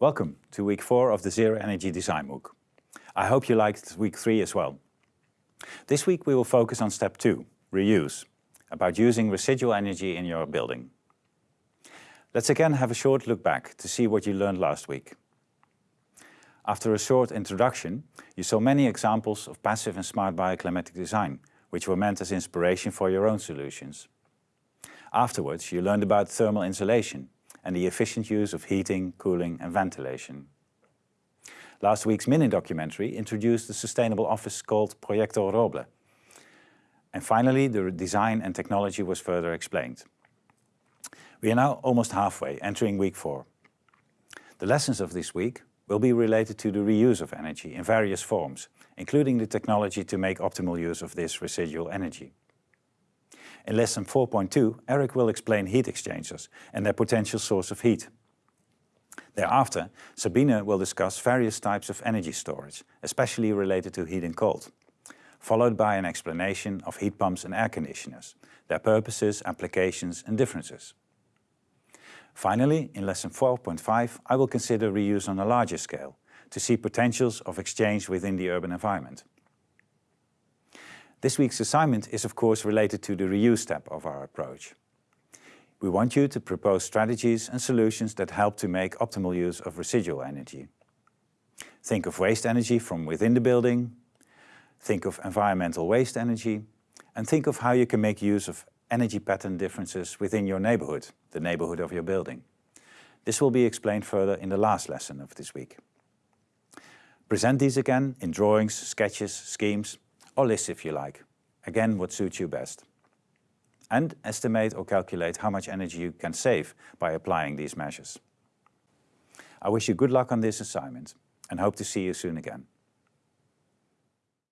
Welcome to week four of the Zero Energy Design MOOC. I hope you liked week three as well. This week we will focus on step two, reuse, about using residual energy in your building. Let's again have a short look back to see what you learned last week. After a short introduction, you saw many examples of passive and smart bioclimatic design, which were meant as inspiration for your own solutions. Afterwards, you learned about thermal insulation, and the efficient use of heating, cooling and ventilation. Last week's mini-documentary introduced a sustainable office called Proyecto Roble. And finally, the design and technology was further explained. We are now almost halfway, entering week four. The lessons of this week will be related to the reuse of energy in various forms, including the technology to make optimal use of this residual energy. In lesson 4.2, Eric will explain heat exchangers and their potential source of heat. Thereafter, Sabine will discuss various types of energy storage, especially related to heat and cold, followed by an explanation of heat pumps and air conditioners, their purposes, applications and differences. Finally, in lesson 4.5, I will consider reuse on a larger scale to see potentials of exchange within the urban environment. This week's assignment is of course related to the reuse step of our approach. We want you to propose strategies and solutions that help to make optimal use of residual energy. Think of waste energy from within the building, think of environmental waste energy, and think of how you can make use of energy pattern differences within your neighborhood, the neighborhood of your building. This will be explained further in the last lesson of this week. Present these again in drawings, sketches, schemes, or lists if you like. Again, what suits you best. And estimate or calculate how much energy you can save by applying these measures. I wish you good luck on this assignment and hope to see you soon again.